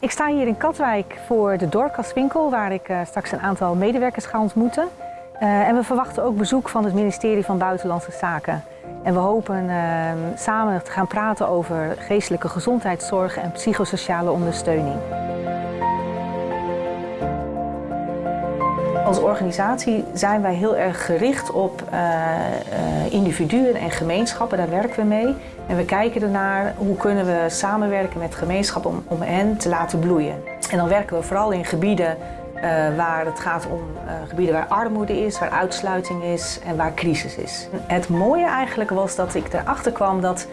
Ik sta hier in Katwijk voor de doorkastwinkel waar ik uh, straks een aantal medewerkers ga ontmoeten. Uh, en we verwachten ook bezoek van het ministerie van Buitenlandse Zaken. En we hopen uh, samen te gaan praten over geestelijke gezondheidszorg en psychosociale ondersteuning. Als organisatie zijn wij heel erg gericht op uh, uh, individuen en gemeenschappen, daar werken we mee. En we kijken ernaar hoe kunnen we samenwerken met gemeenschappen om, om hen te laten bloeien. En dan werken we vooral in gebieden uh, waar het gaat om gebieden waar armoede is, waar uitsluiting is en waar crisis is. Het mooie eigenlijk was dat ik erachter kwam dat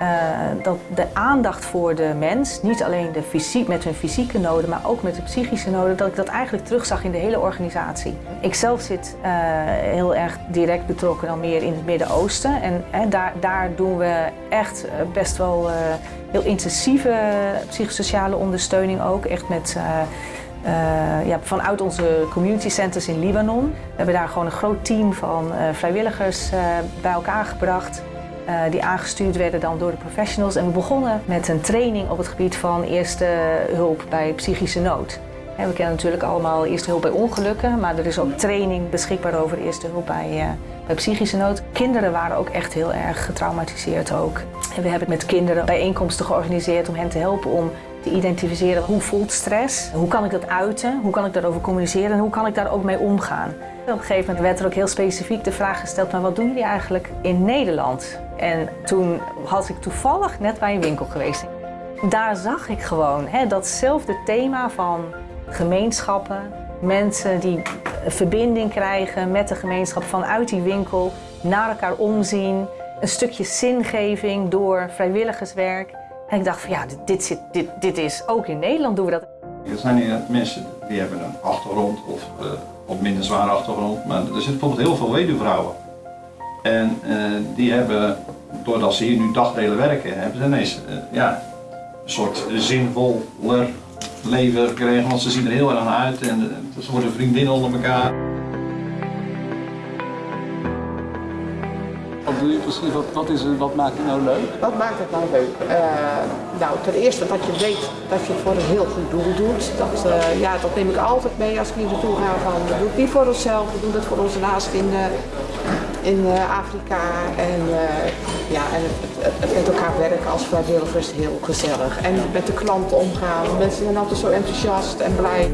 uh, dat de aandacht voor de mens, niet alleen de fysiek, met hun fysieke noden, maar ook met de psychische noden, dat ik dat eigenlijk terugzag in de hele organisatie. Ik zelf zit uh, heel erg direct betrokken dan meer in het Midden-Oosten en hè, daar, daar doen we echt best wel heel intensieve psychosociale ondersteuning ook, echt met ja, vanuit onze community centers in Libanon. We hebben daar gewoon een groot team van vrijwilligers bij elkaar gebracht. Die aangestuurd werden dan door de professionals. En we begonnen met een training op het gebied van eerste hulp bij psychische nood. We kennen natuurlijk allemaal eerste hulp bij ongelukken, maar er is ook training beschikbaar over eerste hulp bij, bij psychische nood. Kinderen waren ook echt heel erg getraumatiseerd ook. En we hebben met kinderen bijeenkomsten georganiseerd om hen te helpen om te identificeren hoe voelt stress, hoe kan ik dat uiten, hoe kan ik daarover communiceren en hoe kan ik daar ook mee omgaan. Op een gegeven moment werd er ook heel specifiek de vraag gesteld, maar wat doen jullie eigenlijk in Nederland? En toen was ik toevallig net bij een winkel geweest. Daar zag ik gewoon hè, datzelfde thema van gemeenschappen, mensen die verbinding krijgen met de gemeenschap vanuit die winkel, naar elkaar omzien, een stukje zingeving door vrijwilligerswerk. En ik dacht van ja, dit, dit, dit is ook in Nederland doen we dat. Er zijn hier mensen die hebben een achtergrond of uh, op minder zware achtergrond, maar er zitten bijvoorbeeld heel veel weduwvrouwen. En uh, die hebben, doordat ze hier nu dagdelen werken, hebben ze ineens uh, ja, een soort zinvoller leven gekregen, want ze zien er heel erg aan uit en ze worden vriendinnen onder elkaar. Wat doe je precies? Wat, wat, is, wat maakt het nou leuk? Wat maakt het nou leuk? Uh, nou, ten eerste dat je weet dat je het voor een heel goed doel doet. Dat, uh, ja, dat neem ik altijd mee als ik hier naartoe ga. Van, we doen het niet voor onszelf, we doen het voor onze naasten in, uh, in Afrika. En, ja, en het, met elkaar werken als vrijwilligers heel gezellig. En met de klanten omgaan. Mensen zijn altijd zo enthousiast en blij.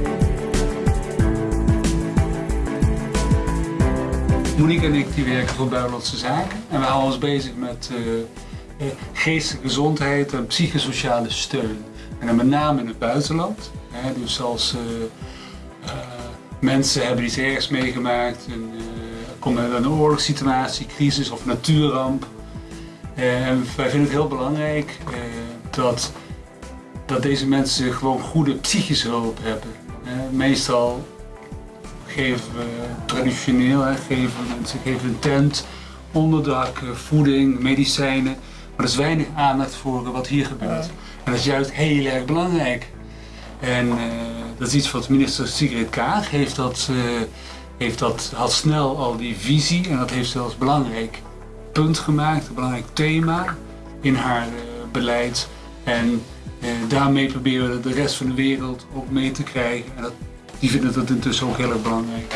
Monique en ik die werken voor Buitenlandse Zaken en we houden ons bezig met uh, geestelijke gezondheid en psychosociale steun. En dan met name in het buitenland. Hè, dus als uh, mensen hebben iets ergs meegemaakt, en, komen uit een oorlogssituatie, crisis of natuurramp. En wij vinden het heel belangrijk dat, dat deze mensen gewoon goede psychische hulp hebben. meestal geven we traditioneel, hè, geven mensen geven een tent, onderdak, voeding, medicijnen. Maar er is weinig aandacht voor wat hier gebeurt. En dat is juist heel erg belangrijk. En uh, dat is iets wat minister Sigrid Kaag heeft dat, uh, heeft dat, had snel al die visie en dat heeft zelfs belangrijk punt gemaakt, een belangrijk thema in haar uh, beleid. En daarmee proberen we de rest van de wereld ook mee te krijgen. En dat die vinden dat intussen ook heel erg belangrijk.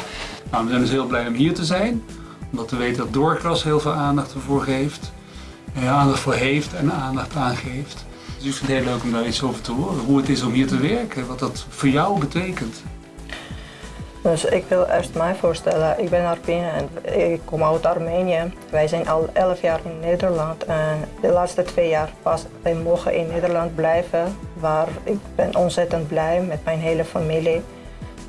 Nou, we zijn dus heel blij om hier te zijn, omdat we weten dat Doorgras heel veel aandacht ervoor geeft, eh, aandacht voor heeft en aandacht aangeeft. Dus ik vind het heel leuk om daar iets over te horen, hoe het is om hier te werken, wat dat voor jou betekent. Dus ik wil eerst mij voorstellen, ik ben Arpine en ik kom uit Armenië. Wij zijn al 11 jaar in Nederland en de laatste twee jaar pas wij mogen in Nederland blijven. Waar ik ben ontzettend blij met mijn hele familie.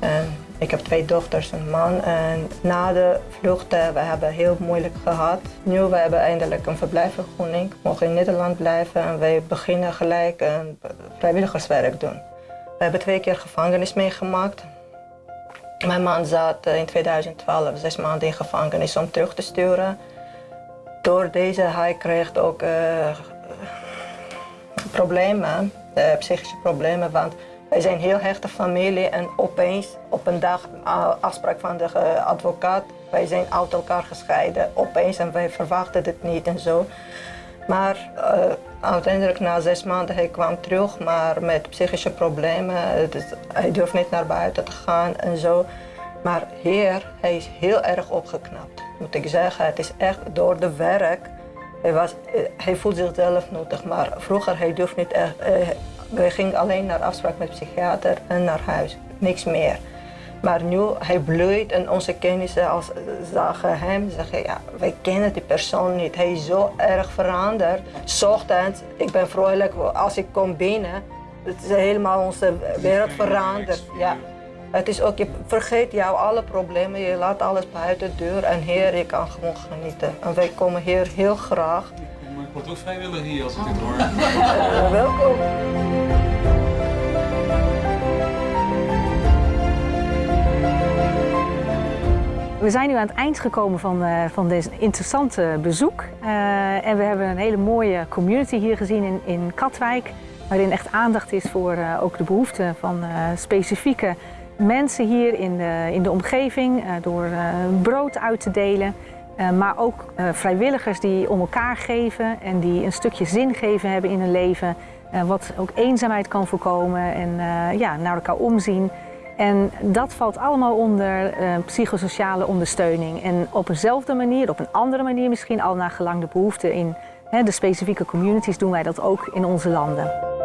En ik heb twee dochters en een man. En na de vluchten, we hebben heel moeilijk gehad. Nu we hebben eindelijk een verblijfsvergunning. We mogen in Nederland blijven en wij beginnen gelijk een vrijwilligerswerk doen. We hebben twee keer gevangenis meegemaakt. Mijn man zat in 2012 zes maanden in gevangenis om terug te sturen. Door deze, hij kreeg ook uh, problemen, uh, psychische problemen. Want wij zijn heel hechte familie en opeens op een dag afspraak van de advocaat. Wij zijn uit elkaar gescheiden opeens en wij verwachten het niet en zo. Maar uh, uiteindelijk na zes maanden hij kwam terug, maar met psychische problemen. Hij durft niet naar buiten te gaan en zo. Maar hier, hij is heel erg opgeknapt, moet ik zeggen. Het is echt door de werk. Hij, was, hij voelt zichzelf nuttig, maar vroeger hij durft niet echt. wij gingen alleen naar afspraak met psychiater en naar huis, niks meer. Maar nu, hij bloeit en onze kennissen als, zagen hem zeggen, ja, wij kennen die persoon niet. Hij is zo erg veranderd. Ochtends, ik ben vrolijk als ik kom binnen. Het is helemaal onze wereld veranderd. Ja. Het is ook, je vergeet jou alle problemen, je laat alles buiten de deur en hier, je kan gewoon genieten. En wij komen hier heel graag. Ik word ook vrijwillig hier als ik dit hoor. Uh, welkom. We zijn nu aan het eind gekomen van, uh, van dit interessante bezoek. Uh, en we hebben een hele mooie community hier gezien in, in Katwijk. Waarin echt aandacht is voor uh, ook de behoeften van specifieke mensen hier in de, in de omgeving. door brood uit te delen. maar ook vrijwilligers die om elkaar geven en die een stukje zin geven hebben in hun leven. wat ook eenzaamheid kan voorkomen en ja, naar elkaar omzien. En dat valt allemaal onder uh, psychosociale ondersteuning. En op eenzelfde manier, op een andere manier misschien, al naar gelang de behoeften in hè, de specifieke communities, doen wij dat ook in onze landen.